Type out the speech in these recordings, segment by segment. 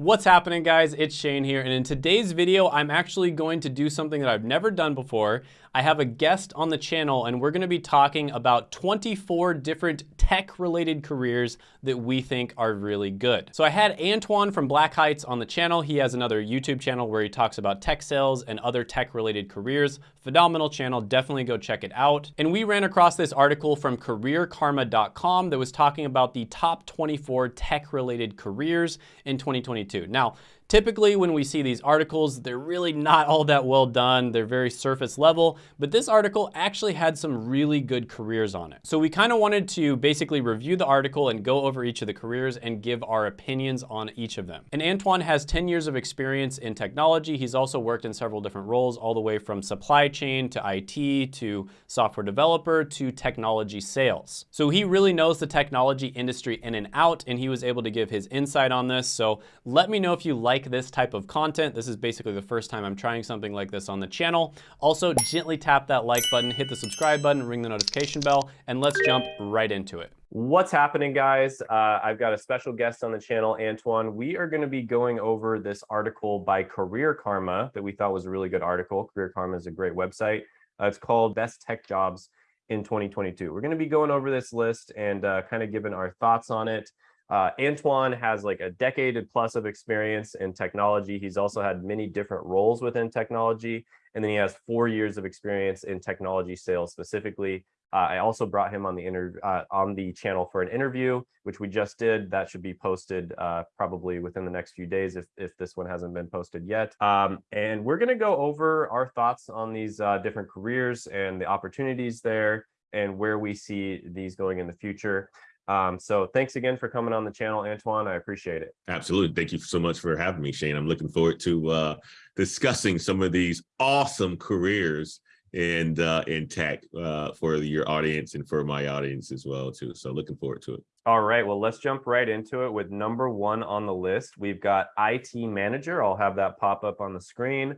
What's happening guys? It's Shane here and in today's video I'm actually going to do something that I've never done before. I have a guest on the channel and we're going to be talking about 24 different tech related careers that we think are really good. So I had Antoine from Black Heights on the channel. He has another YouTube channel where he talks about tech sales and other tech related careers. Phenomenal channel, definitely go check it out. And we ran across this article from careerkarma.com that was talking about the top 24 tech related careers in 2022. Now, Typically, when we see these articles, they're really not all that well done. They're very surface level, but this article actually had some really good careers on it. So we kind of wanted to basically review the article and go over each of the careers and give our opinions on each of them. And Antoine has 10 years of experience in technology. He's also worked in several different roles, all the way from supply chain to IT to software developer to technology sales. So he really knows the technology industry in and out, and he was able to give his insight on this. So let me know if you like like this type of content. This is basically the first time I'm trying something like this on the channel. Also, gently tap that like button, hit the subscribe button, ring the notification bell, and let's jump right into it. What's happening, guys? Uh, I've got a special guest on the channel, Antoine. We are going to be going over this article by Career Karma that we thought was a really good article. Career Karma is a great website. Uh, it's called Best Tech Jobs in 2022. We're going to be going over this list and uh, kind of giving our thoughts on it. Uh, Antoine has like a decade plus of experience in technology. He's also had many different roles within technology. And then he has four years of experience in technology sales specifically. Uh, I also brought him on the inter uh, on the channel for an interview, which we just did. That should be posted uh, probably within the next few days if, if this one hasn't been posted yet. Um, and we're going to go over our thoughts on these uh, different careers and the opportunities there and where we see these going in the future. Um, so thanks again for coming on the channel, Antoine. I appreciate it. Absolutely. Thank you so much for having me, Shane. I'm looking forward to uh, discussing some of these awesome careers in uh, in tech uh, for your audience and for my audience as well too. So looking forward to it. All right, well, let's jump right into it with number one on the list. We've got IT manager. I'll have that pop up on the screen.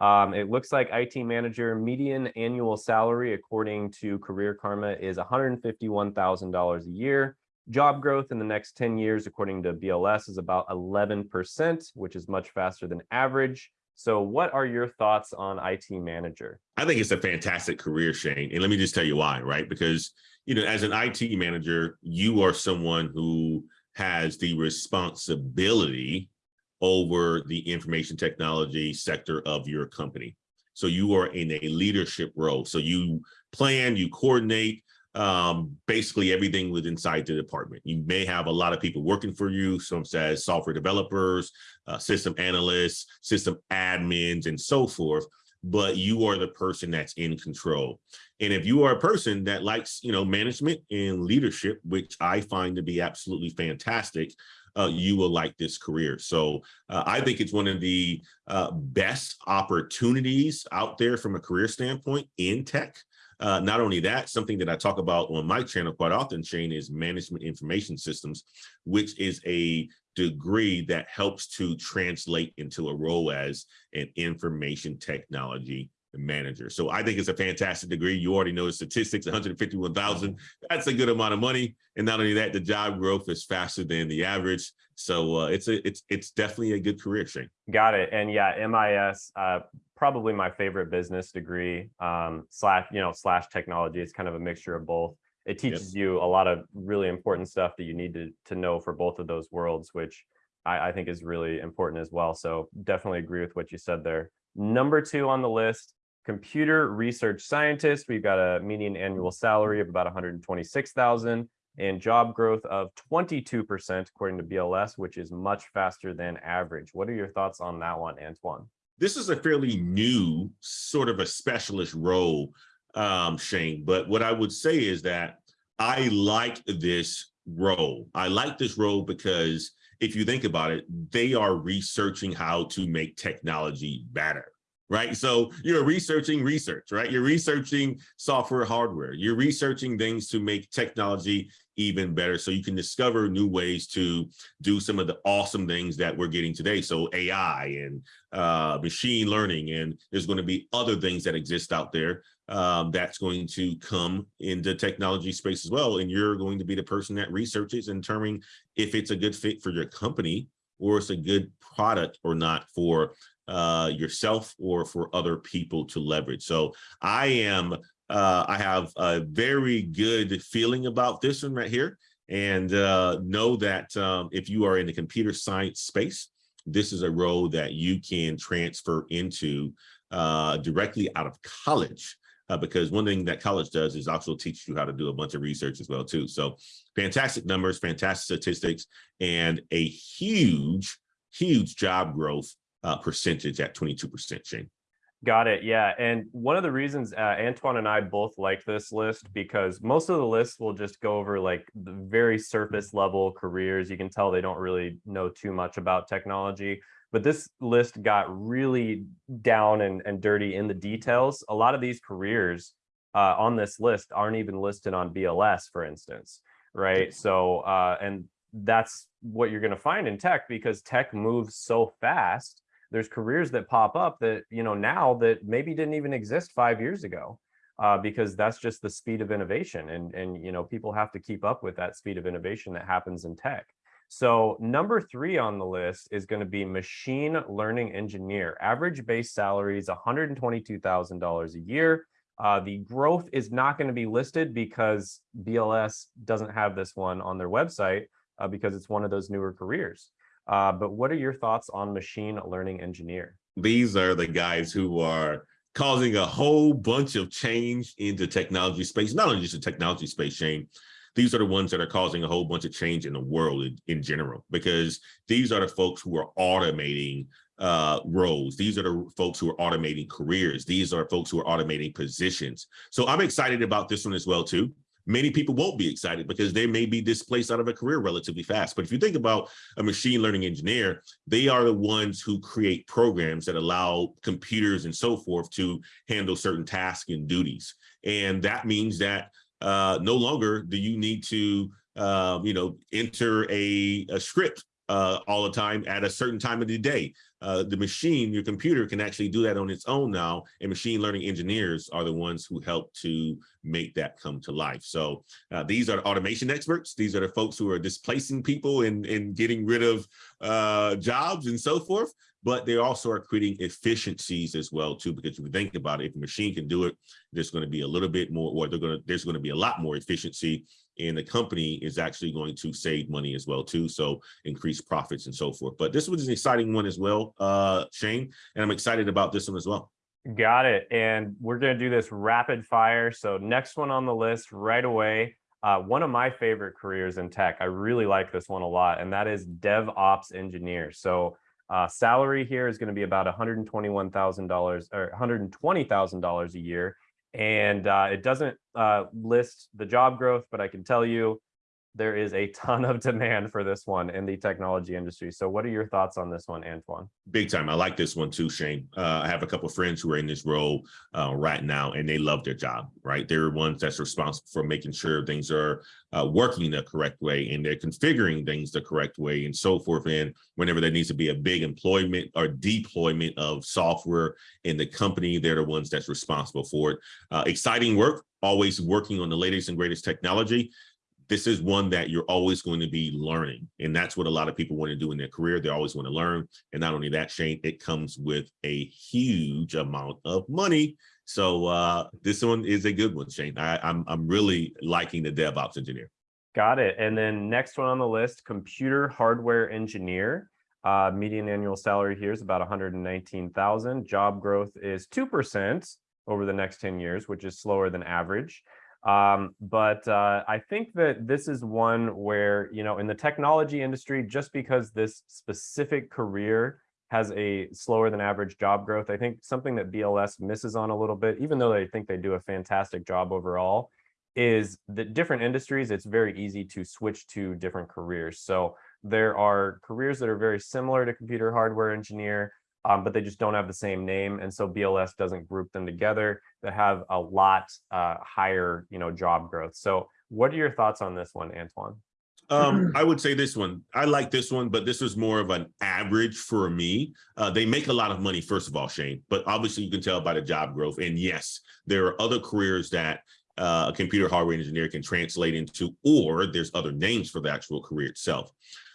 Um, it looks like IT manager median annual salary, according to Career Karma, is $151,000 a year. Job growth in the next 10 years, according to BLS, is about 11%, which is much faster than average. So what are your thoughts on IT manager? I think it's a fantastic career, Shane. And let me just tell you why, right? Because, you know, as an IT manager, you are someone who has the responsibility over the information technology sector of your company. So you are in a leadership role. So you plan, you coordinate um, basically everything within inside the department. You may have a lot of people working for you. Some says software developers, uh, system analysts, system admins, and so forth but you are the person that's in control. And if you are a person that likes, you know, management and leadership, which I find to be absolutely fantastic, uh, you will like this career. So uh, I think it's one of the uh, best opportunities out there from a career standpoint in tech. Uh, not only that, something that I talk about on my channel quite often, Shane, is management information systems, which is a degree that helps to translate into a role as an information technology manager. So I think it's a fantastic degree. You already know the statistics, 151,000. That's a good amount of money. And not only that, the job growth is faster than the average. So uh, it's a it's it's definitely a good career, Shane. Got it. And yeah, MIS, uh, probably my favorite business degree um, slash you know slash technology. It's kind of a mixture of both. It teaches yep. you a lot of really important stuff that you need to to know for both of those worlds, which I, I think is really important as well. So definitely agree with what you said there. Number two on the list computer research scientist. We've got a median annual salary of about 126,000 and job growth of 22% according to BLS, which is much faster than average. What are your thoughts on that one, Antoine? This is a fairly new sort of a specialist role, um, Shane. But what I would say is that I like this role. I like this role because if you think about it, they are researching how to make technology better right? So you're researching research, right? You're researching software hardware. You're researching things to make technology even better so you can discover new ways to do some of the awesome things that we're getting today. So AI and uh, machine learning, and there's going to be other things that exist out there um, that's going to come into technology space as well. And you're going to be the person that researches and determining if it's a good fit for your company or it's a good product or not for uh, yourself or for other people to leverage. So I am, uh, I have a very good feeling about this one right here and uh, know that um, if you are in the computer science space, this is a role that you can transfer into uh, directly out of college. Uh, because one thing that college does is also teach you how to do a bunch of research as well too. So fantastic numbers, fantastic statistics, and a huge, huge job growth uh, percentage at 22%, Shane. Got it. Yeah. And one of the reasons uh, Antoine and I both like this list because most of the lists will just go over like the very surface level careers. You can tell they don't really know too much about technology. But this list got really down and, and dirty in the details. A lot of these careers uh, on this list aren't even listed on BLS, for instance. Right. So, uh, and that's what you're going to find in tech because tech moves so fast there's careers that pop up that you know now that maybe didn't even exist five years ago uh, because that's just the speed of innovation and and you know people have to keep up with that speed of innovation that happens in tech. So number three on the list is going to be machine learning engineer. Average base salary is $122000 a year. Uh, the growth is not going to be listed because bls doesn't have this one on their website uh, because it's one of those newer careers uh, but what are your thoughts on machine learning engineer? These are the guys who are causing a whole bunch of change in the technology space, not only just the technology space, Shane, these are the ones that are causing a whole bunch of change in the world in, in general, because these are the folks who are automating uh, roles. These are the folks who are automating careers. These are folks who are automating positions. So I'm excited about this one as well, too many people won't be excited because they may be displaced out of a career relatively fast. But if you think about a machine learning engineer, they are the ones who create programs that allow computers and so forth to handle certain tasks and duties. And that means that uh, no longer do you need to, uh, you know, enter a, a script uh, all the time at a certain time of the day. Uh, the machine, your computer can actually do that on its own now, and machine learning engineers are the ones who help to make that come to life. So uh, these are the automation experts. These are the folks who are displacing people and, and getting rid of uh, jobs and so forth but they also are creating efficiencies as well too because if you think about it if a machine can do it there's going to be a little bit more or they're going to there's going to be a lot more efficiency and the company is actually going to save money as well too so increase profits and so forth. But this was an exciting one as well uh shane and i'm excited about this one as well. Got it and we're going to do this rapid fire so next one on the list right away uh, one of my favorite careers in tech. I really like this one a lot and that is devops engineer. So uh, salary here is going to be about $121,000 or $120,000 a year. And uh, it doesn't uh, list the job growth, but I can tell you there is a ton of demand for this one in the technology industry. So what are your thoughts on this one, Antoine? Big time. I like this one too, Shane. Uh, I have a couple friends who are in this role uh, right now and they love their job, right? They're the ones that's responsible for making sure things are uh, working the correct way and they're configuring things the correct way and so forth. And whenever there needs to be a big employment or deployment of software in the company, they're the ones that's responsible for it. Uh, exciting work, always working on the latest and greatest technology this is one that you're always going to be learning. And that's what a lot of people want to do in their career. They always want to learn. And not only that, Shane, it comes with a huge amount of money. So uh, this one is a good one, Shane. I, I'm, I'm really liking the DevOps engineer. Got it. And then next one on the list, computer hardware engineer. Uh, median annual salary here is about 119,000. Job growth is 2% over the next 10 years, which is slower than average. Um, but uh, I think that this is one where, you know, in the technology industry, just because this specific career has a slower than average job growth, I think something that BLS misses on a little bit, even though they think they do a fantastic job overall, is that different industries, it's very easy to switch to different careers. So there are careers that are very similar to computer hardware engineer, um, but they just don't have the same name. And so BLS doesn't group them together that have a lot uh, higher, you know, job growth. So what are your thoughts on this one, Antoine? Um, I would say this one. I like this one, but this is more of an average for me. Uh, they make a lot of money, first of all, Shane, but obviously you can tell by the job growth. And yes, there are other careers that uh, a computer hardware engineer can translate into, or there's other names for the actual career itself.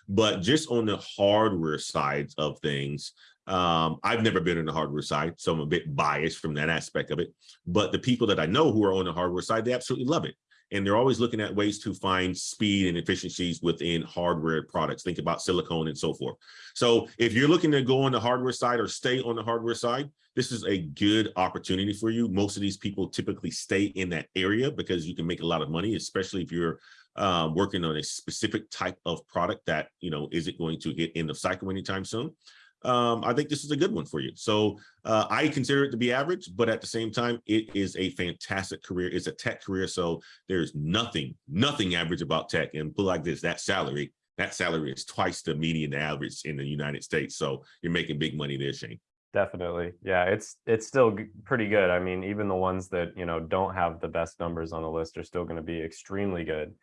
But just on the hardware side of things, um, I've never been on the hardware side, so I'm a bit biased from that aspect of it. But the people that I know who are on the hardware side, they absolutely love it. And they're always looking at ways to find speed and efficiencies within hardware products. Think about silicone and so forth. So if you're looking to go on the hardware side or stay on the hardware side, this is a good opportunity for you. Most of these people typically stay in that area because you can make a lot of money, especially if you're um, working on a specific type of product that, you know, isn't going to hit end of cycle anytime soon um, I think this is a good one for you. So uh, I consider it to be average, but at the same time, it is a fantastic career. It's a tech career. So there's nothing, nothing average about tech. And put like this, that salary, that salary is twice the median average in the United States. So you're making big money there, Shane. Definitely. Yeah, it's it's still pretty good. I mean, even the ones that, you know, don't have the best numbers on the list are still going to be extremely good.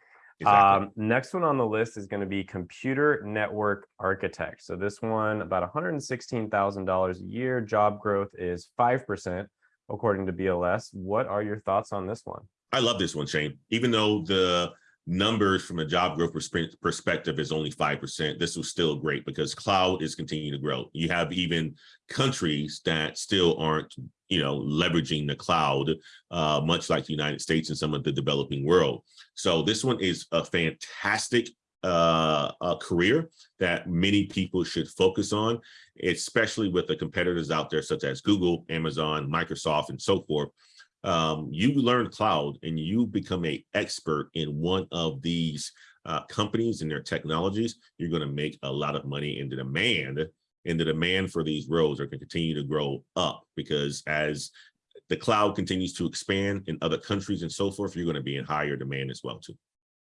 Exactly. Um, next one on the list is going to be computer network architect. So this one about $116,000 a year. Job growth is 5% according to BLS. What are your thoughts on this one? I love this one, Shane. Even though the numbers from a job growth perspective is only 5%, this was still great because cloud is continuing to grow. You have even countries that still aren't, you know, leveraging the cloud, uh, much like the United States and some of the developing world. So this one is a fantastic uh, a career that many people should focus on, especially with the competitors out there such as Google, Amazon, Microsoft, and so forth um, you learn cloud and you become a expert in one of these uh, companies and their technologies, you're going to make a lot of money in the demand and the demand for these roles are going to continue to grow up because as the cloud continues to expand in other countries and so forth, you're going to be in higher demand as well too.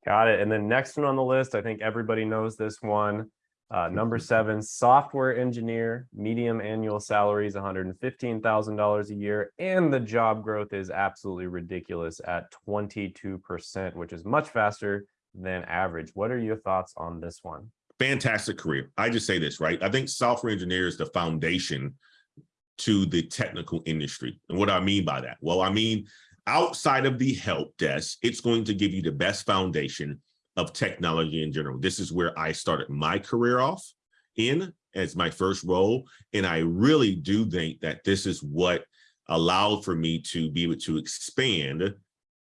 Got it. And then next one on the list, I think everybody knows this one. Uh, number seven, software engineer, medium annual salary is $115,000 a year, and the job growth is absolutely ridiculous at 22%, which is much faster than average. What are your thoughts on this one? Fantastic career. I just say this, right? I think software engineer is the foundation to the technical industry. And what do I mean by that? Well, I mean, outside of the help desk, it's going to give you the best foundation of technology in general. This is where I started my career off in as my first role. And I really do think that this is what allowed for me to be able to expand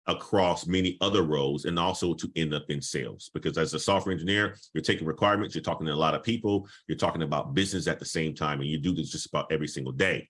across many other roles and also to end up in sales because as a software engineer you're taking requirements you're talking to a lot of people you're talking about business at the same time and you do this just about every single day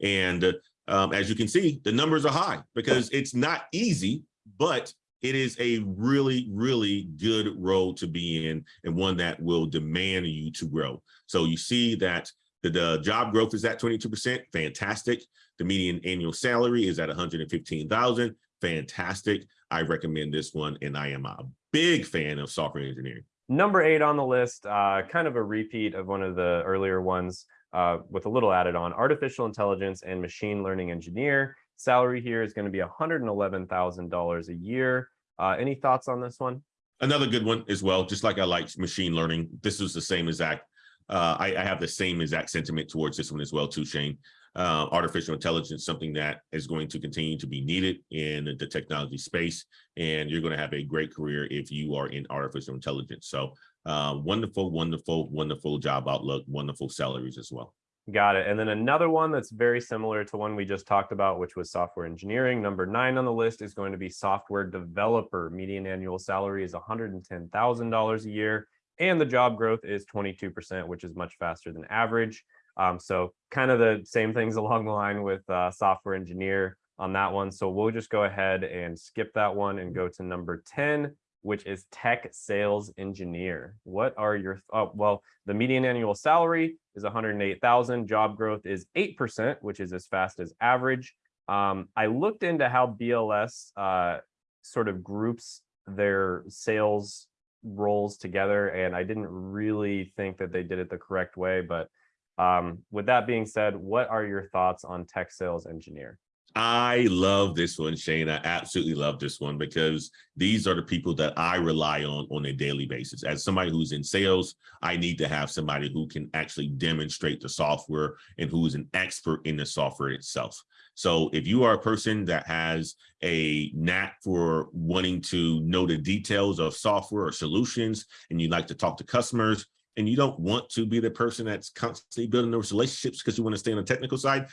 and um, as you can see the numbers are high because it's not easy but it is a really, really good role to be in and one that will demand you to grow. So you see that the, the job growth is at 22%, fantastic. The median annual salary is at 115,000, fantastic. I recommend this one and I am a big fan of software engineering. Number eight on the list, uh, kind of a repeat of one of the earlier ones uh, with a little added on, artificial intelligence and machine learning engineer. Salary here is going to be $111,000 a year. Uh, any thoughts on this one? Another good one as well, just like I like machine learning. This is the same exact, uh, I, I, have the same exact sentiment towards this one as well too, Shane. Uh, artificial intelligence, something that is going to continue to be needed in the technology space. And you're going to have a great career if you are in artificial intelligence. So uh, wonderful, wonderful, wonderful job outlook, wonderful salaries as well. Got it. And then another one that's very similar to one we just talked about, which was software engineering. Number nine on the list is going to be software developer. Median annual salary is $110,000 a year. And the job growth is 22%, which is much faster than average. Um, so kind of the same things along the line with uh, software engineer on that one. So we'll just go ahead and skip that one and go to number 10, which is tech sales engineer. What are your, oh, well, the median annual salary is 108,000. Job growth is 8%, which is as fast as average. Um, I looked into how BLS uh, sort of groups their sales roles together, and I didn't really think that they did it the correct way. But um, with that being said, what are your thoughts on tech sales engineer? I love this one, Shane. I absolutely love this one because these are the people that I rely on on a daily basis. As somebody who's in sales, I need to have somebody who can actually demonstrate the software and who is an expert in the software itself. So if you are a person that has a knack for wanting to know the details of software or solutions, and you like to talk to customers, and you don't want to be the person that's constantly building those relationships because you want to stay on the technical side,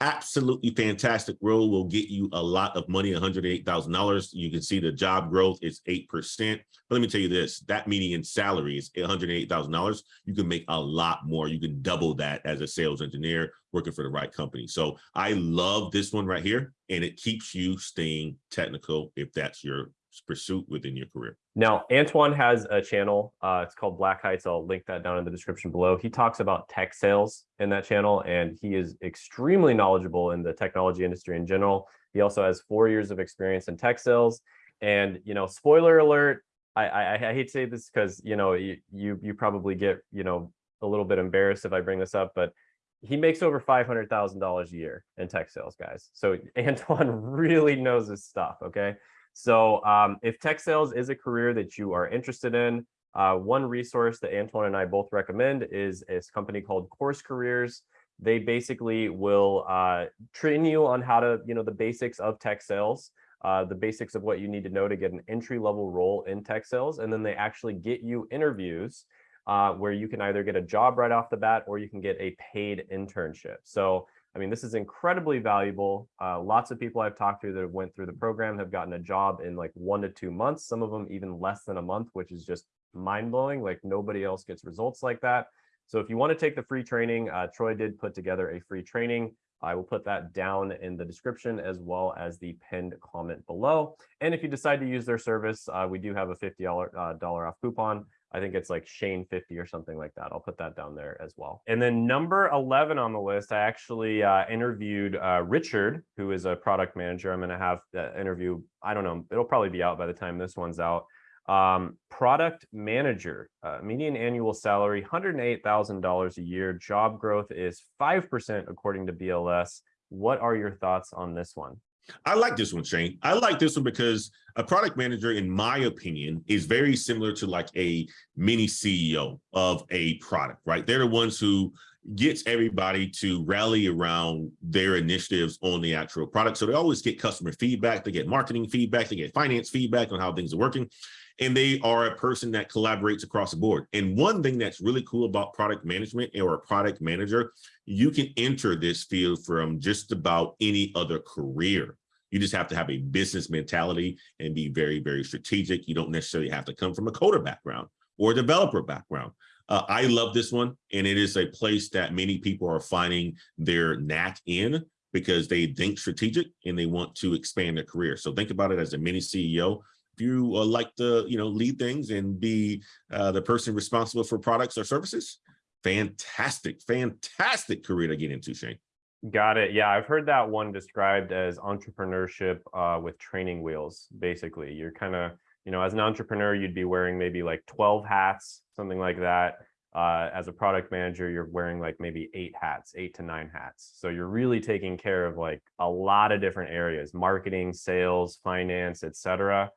absolutely fantastic role will get you a lot of money $108,000 you can see the job growth is 8% but let me tell you this that median salary is $108,000 you can make a lot more. You can double that as a sales engineer working for the right company. So I love this one right here and it keeps you staying technical if that's your pursuit within your career. Now, Antoine has a channel. Uh, it's called Black Heights. I'll link that down in the description below. He talks about tech sales in that channel, and he is extremely knowledgeable in the technology industry in general. He also has four years of experience in tech sales. And, you know, spoiler alert, I, I, I hate to say this because, you know, you, you, you probably get, you know, a little bit embarrassed if I bring this up, but he makes over $500,000 a year in tech sales, guys. So Antoine really knows his stuff, okay? So um, if tech sales is a career that you are interested in, uh, one resource that Antoine and I both recommend is a company called Course Careers. They basically will uh, train you on how to, you know, the basics of tech sales, uh, the basics of what you need to know to get an entry level role in tech sales. And then they actually get you interviews uh, where you can either get a job right off the bat or you can get a paid internship. So I mean, this is incredibly valuable. Uh, lots of people I've talked to that have went through the program have gotten a job in like one to two months, some of them even less than a month, which is just mind blowing. Like nobody else gets results like that. So if you want to take the free training, uh, Troy did put together a free training. I will put that down in the description as well as the pinned comment below. And if you decide to use their service, uh, we do have a $50 uh, dollar off coupon. I think it's like Shane 50 or something like that. I'll put that down there as well. And then number 11 on the list, I actually uh, interviewed uh, Richard, who is a product manager. I'm going to have that interview. I don't know. It'll probably be out by the time this one's out. Um, product manager, uh, median annual salary, $108,000 a year. Job growth is 5% according to BLS. What are your thoughts on this one? I like this one, Shane. I like this one because a product manager, in my opinion, is very similar to like a mini CEO of a product, right? They're the ones who gets everybody to rally around their initiatives on the actual product. So they always get customer feedback, they get marketing feedback, they get finance feedback on how things are working. And they are a person that collaborates across the board. And one thing that's really cool about product management or a product manager, you can enter this field from just about any other career. You just have to have a business mentality and be very, very strategic. You don't necessarily have to come from a coder background or a developer background. Uh, I love this one, and it is a place that many people are finding their knack in because they think strategic and they want to expand their career. So think about it as a mini CEO. You uh, like to, you know, lead things and be uh, the person responsible for products or services, fantastic, fantastic career to get into, Shane. Got it. Yeah, I've heard that one described as entrepreneurship uh, with training wheels. Basically, you're kind of, you know, as an entrepreneur, you'd be wearing maybe like 12 hats, something like that. Uh, as a product manager, you're wearing like maybe eight hats, eight to nine hats. So you're really taking care of like a lot of different areas, marketing, sales, finance, etc.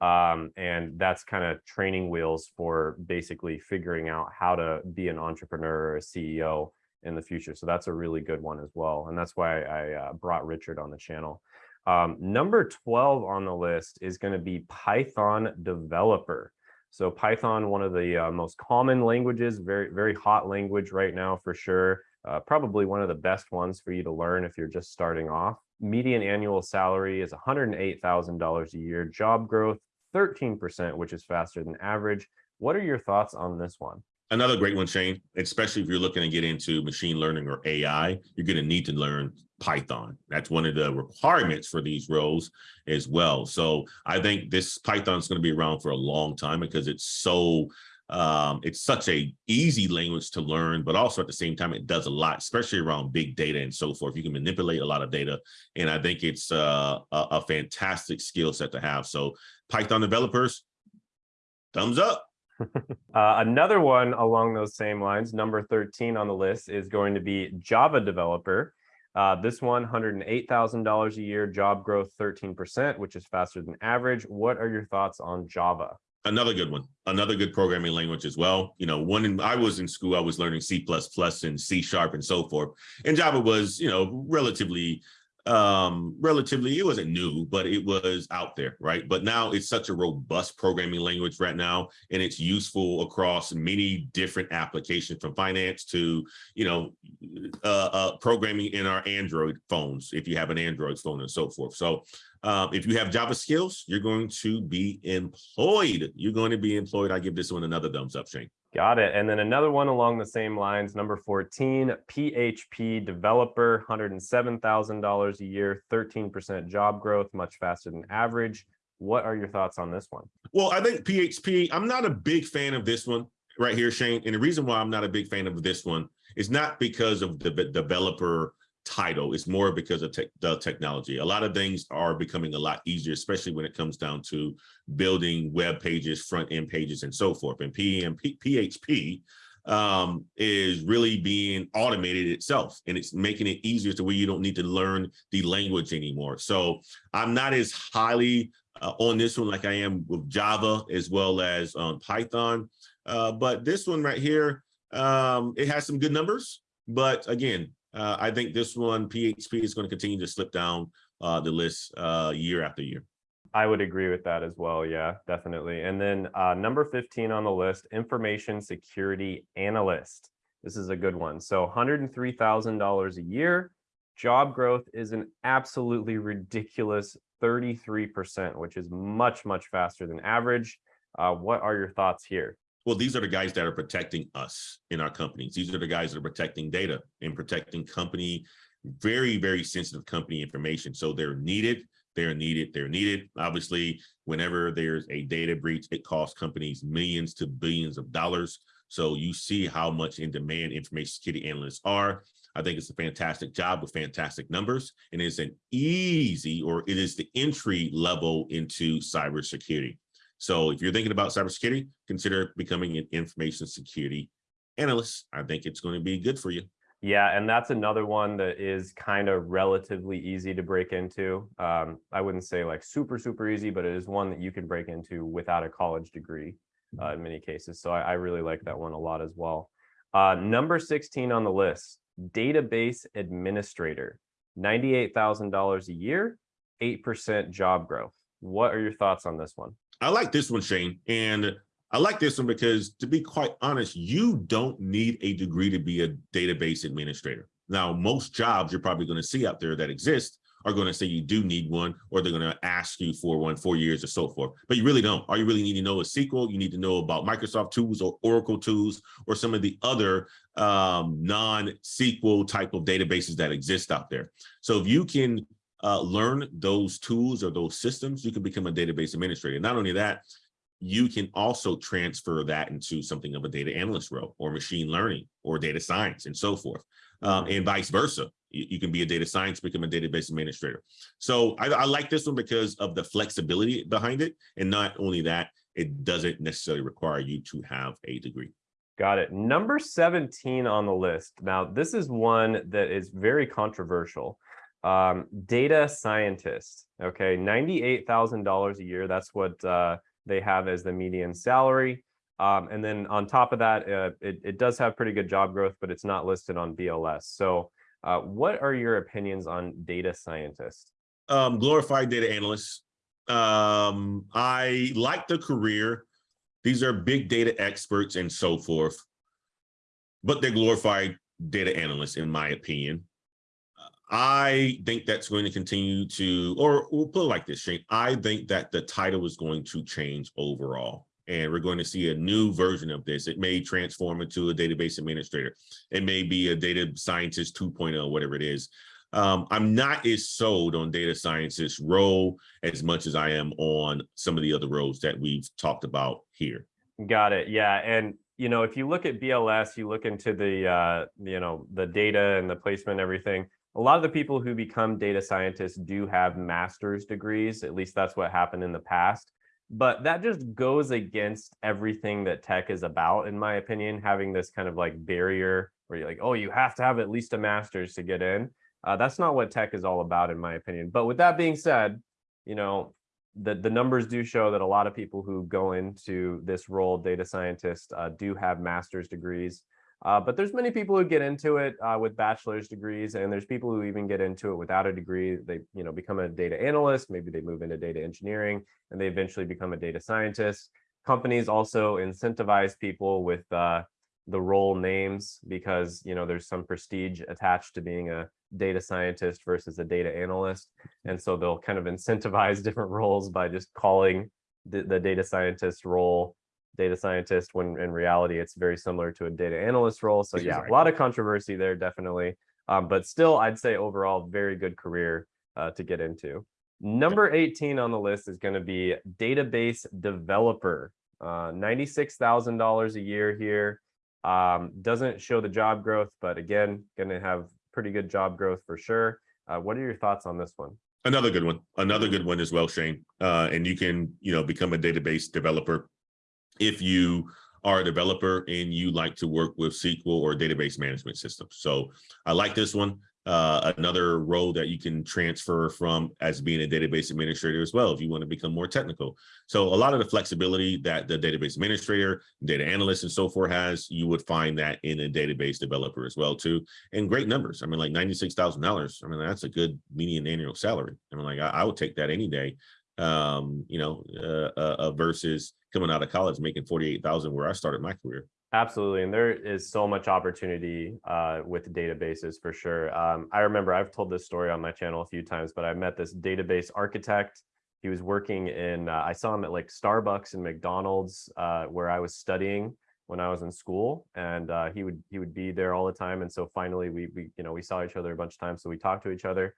Um, and that's kind of training wheels for basically figuring out how to be an entrepreneur or a CEO in the future. So that's a really good one as well. And that's why I uh, brought Richard on the channel. Um, number 12 on the list is going to be Python developer. So Python, one of the uh, most common languages, very, very hot language right now for sure. Uh, probably one of the best ones for you to learn if you're just starting off. Median annual salary is $108,000 a year. Job growth, 13%, which is faster than average. What are your thoughts on this one? Another great one, Shane, especially if you're looking to get into machine learning or AI, you're going to need to learn Python. That's one of the requirements for these roles as well. So I think this Python is going to be around for a long time because it's so um, it's such a easy language to learn, but also at the same time, it does a lot, especially around big data and so forth. You can manipulate a lot of data. And I think it's uh, a, a fantastic skill set to have. So Python developers, thumbs up. uh, another one along those same lines, number 13 on the list is going to be Java developer. Uh, this one, $108,000 a year, job growth 13%, which is faster than average. What are your thoughts on Java? Another good one, another good programming language as well. You know, when I was in school, I was learning C++ and C sharp and so forth. And Java was, you know, relatively um relatively it wasn't new but it was out there right but now it's such a robust programming language right now and it's useful across many different applications from finance to you know uh, uh programming in our android phones if you have an android phone and so forth so um, if you have Java skills, you're going to be employed. You're going to be employed. I give this one another thumbs up, Shane. Got it. And then another one along the same lines, number 14, PHP developer, $107,000 a year, 13% job growth, much faster than average. What are your thoughts on this one? Well, I think PHP, I'm not a big fan of this one right here, Shane. And the reason why I'm not a big fan of this one is not because of the developer title. It's more because of te the technology. A lot of things are becoming a lot easier, especially when it comes down to building web pages, front end pages, and so forth. And PHP um, is really being automated itself, and it's making it easier to where you don't need to learn the language anymore. So I'm not as highly uh, on this one like I am with Java as well as um, Python. Uh, but this one right here, um, it has some good numbers. But again, uh, I think this one, PHP, is going to continue to slip down uh, the list uh, year after year. I would agree with that as well. Yeah, definitely. And then uh, number 15 on the list, information security analyst. This is a good one. So $103,000 a year. Job growth is an absolutely ridiculous 33%, which is much, much faster than average. Uh, what are your thoughts here? Well, these are the guys that are protecting us in our companies. These are the guys that are protecting data and protecting company, very, very sensitive company information. So they're needed, they're needed, they're needed. Obviously, whenever there's a data breach, it costs companies millions to billions of dollars. So you see how much in demand information security analysts are. I think it's a fantastic job with fantastic numbers and it's an easy or it is the entry level into cybersecurity. So if you're thinking about cybersecurity, consider becoming an information security analyst. I think it's going to be good for you. Yeah, and that's another one that is kind of relatively easy to break into. Um, I wouldn't say like super, super easy, but it is one that you can break into without a college degree uh, in many cases. So I, I, really like that one a lot as well. Uh, number 16 on the list, database administrator, $98,000 a year, 8% job growth. What are your thoughts on this one? I like this one, Shane. And I like this one because to be quite honest, you don't need a degree to be a database administrator. Now, most jobs you're probably going to see out there that exist are going to say you do need one, or they're going to ask you for one, four years or so forth. But you really don't. All you really need to know is SQL. You need to know about Microsoft tools or Oracle tools or some of the other um, non-SQL type of databases that exist out there. So if you can uh, learn those tools or those systems, you can become a database administrator. Not only that, you can also transfer that into something of a data analyst role or machine learning or data science and so forth. Um, and vice versa. You, you, can be a data science, become a database administrator. So I, I like this one because of the flexibility behind it. And not only that, it doesn't necessarily require you to have a degree. Got it. Number 17 on the list. Now, this is one that is very controversial um, data scientist. Okay, $98,000 a year. That's what uh, they have as the median salary. Um, and then on top of that, uh, it, it does have pretty good job growth, but it's not listed on BLS. So uh, what are your opinions on data scientist? Um, glorified data analyst. Um, I like the career. These are big data experts and so forth, but they're glorified data analysts, in my opinion. I think that's going to continue to, or we'll put it like this, Shane. I think that the title is going to change overall. And we're going to see a new version of this. It may transform into a database administrator. It may be a data scientist 2.0, whatever it is. Um, I'm not as sold on data scientist role as much as I am on some of the other roles that we've talked about here. Got it. Yeah. And you know, if you look at BLS, you look into the, uh, you know, the data and the placement everything, a lot of the people who become data scientists do have master's degrees. At least that's what happened in the past. But that just goes against everything that tech is about, in my opinion, having this kind of like barrier where you're like, oh, you have to have at least a master's to get in. Uh, that's not what tech is all about, in my opinion. But with that being said, you know, the, the numbers do show that a lot of people who go into this role, data scientist, uh, do have master's degrees. Uh, but there's many people who get into it uh, with bachelor's degrees, and there's people who even get into it without a degree. They, you know, become a data analyst. Maybe they move into data engineering, and they eventually become a data scientist. Companies also incentivize people with uh, the role names because you know there's some prestige attached to being a data scientist versus a data analyst, and so they'll kind of incentivize different roles by just calling the, the data scientist role data scientist when in reality it's very similar to a data analyst role. So yeah, a lot of controversy there definitely. Um, but still, I'd say overall, very good career uh, to get into. Number 18 on the list is going to be database developer. Uh, $96,000 a year here. Um, doesn't show the job growth, but again, going to have pretty good job growth for sure. Uh, what are your thoughts on this one? Another good one. Another good one as well, Shane. Uh, and you can, you know, become a database developer if you are a developer and you like to work with SQL or database management systems. So I like this one. Uh, another role that you can transfer from as being a database administrator as well if you want to become more technical. So a lot of the flexibility that the database administrator, data analyst and so forth has, you would find that in a database developer as well too. And great numbers. I mean, like $96,000. I mean, that's a good median annual salary. I mean, like I, I would take that any day um, you know, uh, uh, uh, versus coming out of college making 48,000 where I started my career. Absolutely. And there is so much opportunity uh, with databases for sure. Um, I remember I've told this story on my channel a few times, but I met this database architect. He was working in, uh, I saw him at like Starbucks and McDonald's uh, where I was studying when I was in school and uh, he would he would be there all the time. And so finally we, we, you know, we saw each other a bunch of times. So we talked to each other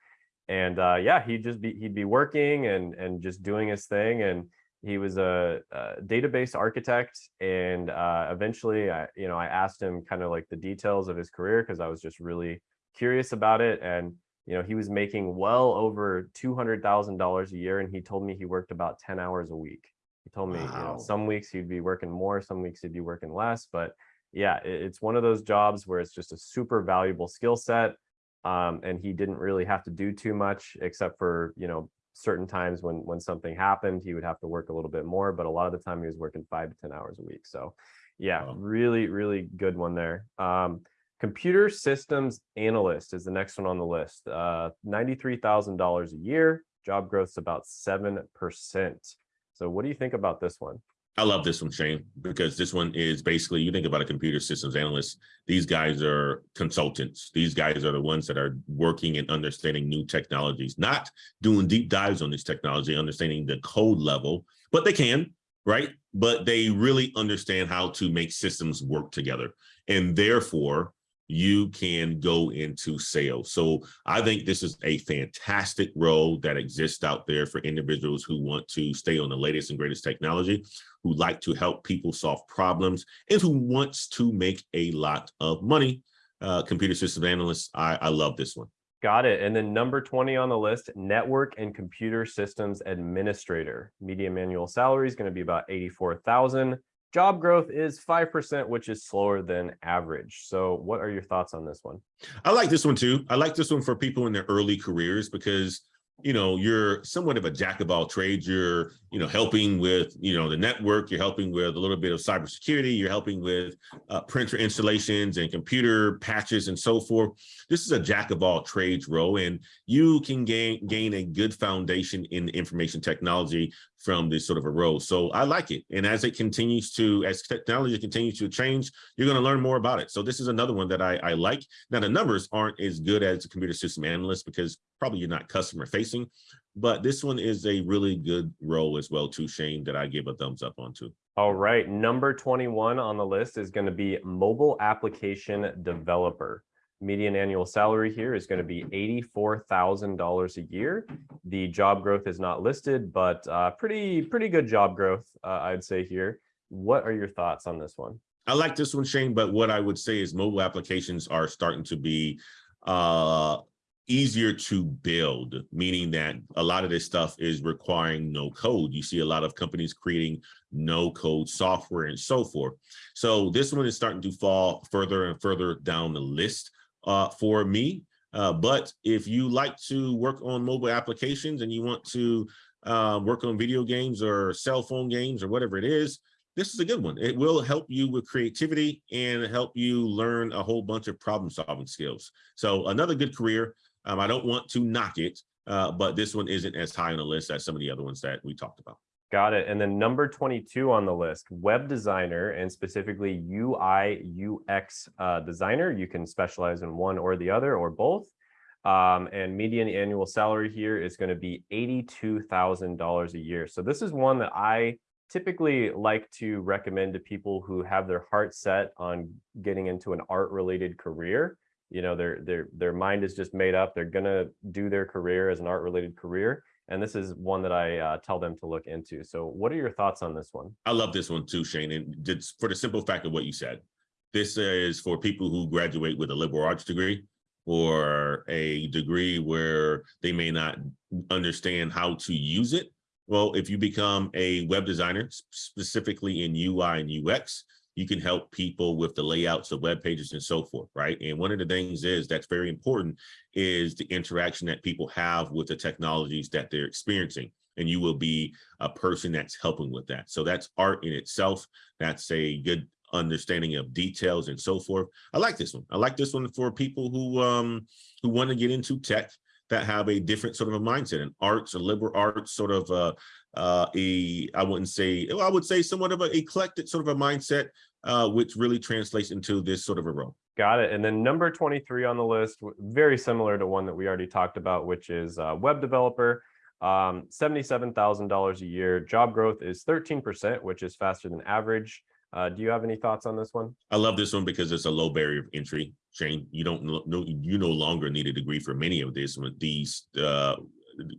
and uh, yeah, he'd just be he'd be working and and just doing his thing. And he was a, a database architect. And uh, eventually, I you know I asked him kind of like the details of his career because I was just really curious about it. And you know he was making well over two hundred thousand dollars a year, and he told me he worked about ten hours a week. He told me wow. you know some weeks he'd be working more, some weeks he'd be working less, but yeah, it's one of those jobs where it's just a super valuable skill set um, and he didn't really have to do too much except for you know certain times when when something happened he would have to work a little bit more but a lot of the time he was working five to ten hours a week. So yeah wow. really really good one there. Um, computer systems analyst is the next one on the list. Uh, $93000 a year job growth's about seven percent. So what do you think about this one I love this one, Shane, because this one is basically, you think about a computer systems analyst, these guys are consultants. These guys are the ones that are working and understanding new technologies, not doing deep dives on this technology, understanding the code level, but they can, right? But they really understand how to make systems work together. And therefore, you can go into sales. So I think this is a fantastic role that exists out there for individuals who want to stay on the latest and greatest technology, who like to help people solve problems, and who wants to make a lot of money. Uh, computer system analysts, I, I love this one. Got it. And then number 20 on the list, network and computer systems administrator. Median annual salary is going to be about 84,000. Job growth is 5%, which is slower than average. So what are your thoughts on this one? I like this one too. I like this one for people in their early careers because you know, you're somewhat of a jack of all trades. You're, you know, helping with, you know, the network, you're helping with a little bit of cybersecurity, you're helping with uh, printer installations and computer patches and so forth. This is a jack of all trades role, and you can gain, gain a good foundation in information technology from this sort of a role. So I like it. And as it continues to, as technology continues to change, you're going to learn more about it. So this is another one that I, I like. Now the numbers aren't as good as a computer system analyst because probably you're not customer facing, but this one is a really good role as well too, Shane, that I give a thumbs up on too. All right, number 21 on the list is going to be mobile application developer median annual salary here is going to be $84,000 a year. The job growth is not listed, but uh, pretty, pretty good job growth, uh, I'd say here. What are your thoughts on this one? I like this one, Shane, but what I would say is mobile applications are starting to be uh, easier to build, meaning that a lot of this stuff is requiring no code. You see a lot of companies creating no code software and so forth. So this one is starting to fall further and further down the list uh, for me. Uh, but if you like to work on mobile applications and you want to uh, work on video games or cell phone games or whatever it is, this is a good one. It will help you with creativity and help you learn a whole bunch of problem solving skills. So another good career. Um, I don't want to knock it, uh, but this one isn't as high on the list as some of the other ones that we talked about. Got it. And then number 22 on the list, web designer and specifically UI UX uh, designer. You can specialize in one or the other or both. Um, and median annual salary here is going to be $82,000 a year. So this is one that I typically like to recommend to people who have their heart set on getting into an art related career. You know, their their their mind is just made up. They're gonna do their career as an art related career. And this is one that I uh, tell them to look into. So what are your thoughts on this one? I love this one too, Shane. And just for the simple fact of what you said, this is for people who graduate with a liberal arts degree or a degree where they may not understand how to use it well, if you become a web designer, specifically in UI and UX, you can help people with the layouts of web pages and so forth, right? And one of the things is that's very important is the interaction that people have with the technologies that they're experiencing. And you will be a person that's helping with that. So that's art in itself. That's a good understanding of details and so forth. I like this one. I like this one for people who um who want to get into tech that have a different sort of a mindset and arts, a liberal arts sort of uh, uh, a, I wouldn't say, well, I would say somewhat of an eclectic sort of a mindset, uh, which really translates into this sort of a role. Got it. And then number 23 on the list, very similar to one that we already talked about, which is uh, web developer. Um, $77,000 a year. Job growth is 13%, which is faster than average. Uh, do you have any thoughts on this one? I love this one because it's a low barrier of entry. Shane, you don't know you no longer need a degree for many of this these uh,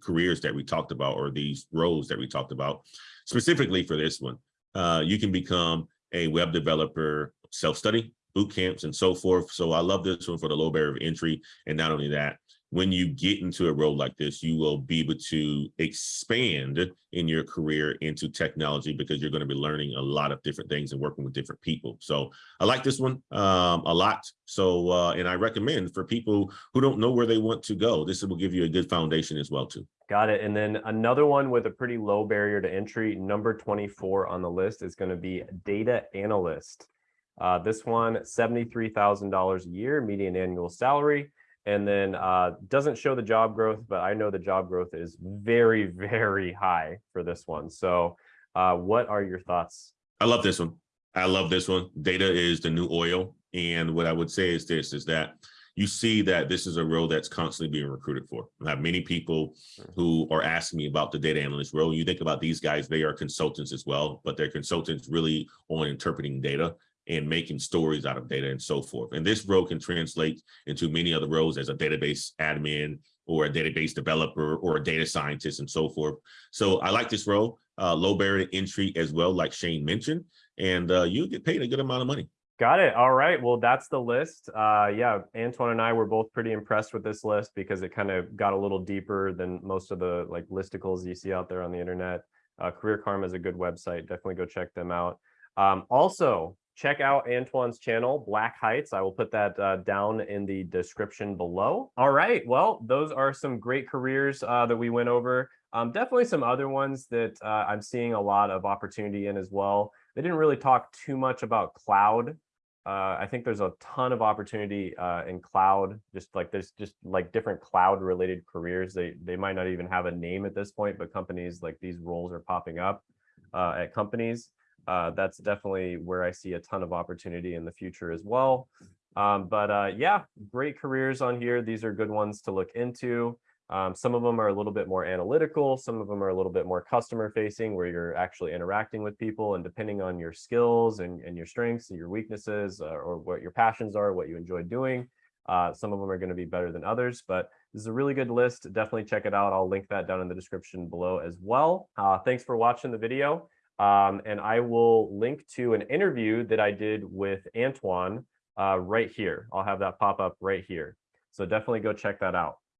careers that we talked about or these roles that we talked about. Specifically for this one, uh, you can become a web developer, self-study, boot camps, and so forth. So I love this one for the low barrier of entry. And not only that, when you get into a role like this, you will be able to expand in your career into technology because you're going to be learning a lot of different things and working with different people. So I like this one um, a lot. So, uh, and I recommend for people who don't know where they want to go, this will give you a good foundation as well too. Got it. And then another one with a pretty low barrier to entry, number 24 on the list is going to be data analyst. Uh, this one, $73,000 a year, median annual salary and then uh, doesn't show the job growth, but I know the job growth is very, very high for this one. So uh, what are your thoughts? I love this one. I love this one. Data is the new oil. And what I would say is this, is that you see that this is a role that's constantly being recruited for. I have many people hmm. who are asking me about the data analyst role. You think about these guys, they are consultants as well, but they're consultants really on interpreting data and making stories out of data and so forth. And this role can translate into many other roles as a database admin or a database developer or a data scientist and so forth. So I like this role, uh, low barrier entry as well, like Shane mentioned, and uh, you get paid a good amount of money. Got it. All right. Well, that's the list. Uh, yeah, Antoine and I were both pretty impressed with this list because it kind of got a little deeper than most of the like listicles you see out there on the internet. Uh, Career Karma is a good website. Definitely go check them out. Um, also, check out Antoine's channel, Black Heights. I will put that uh, down in the description below. All right, well, those are some great careers uh, that we went over. Um, definitely some other ones that uh, I'm seeing a lot of opportunity in as well. They didn't really talk too much about cloud. Uh, I think there's a ton of opportunity uh, in cloud, just like there's just like different cloud related careers. They, they might not even have a name at this point, but companies like these roles are popping up uh, at companies uh, that's definitely where I see a ton of opportunity in the future as well. Um, but uh, yeah, great careers on here. These are good ones to look into. Um, some of them are a little bit more analytical. Some of them are a little bit more customer facing where you're actually interacting with people and depending on your skills and, and your strengths and your weaknesses uh, or what your passions are, what you enjoy doing. Uh, some of them are going to be better than others, but this is a really good list. Definitely check it out. I'll link that down in the description below as well. Uh, thanks for watching the video. Um, and I will link to an interview that I did with Antoine uh, right here. I'll have that pop up right here. So definitely go check that out.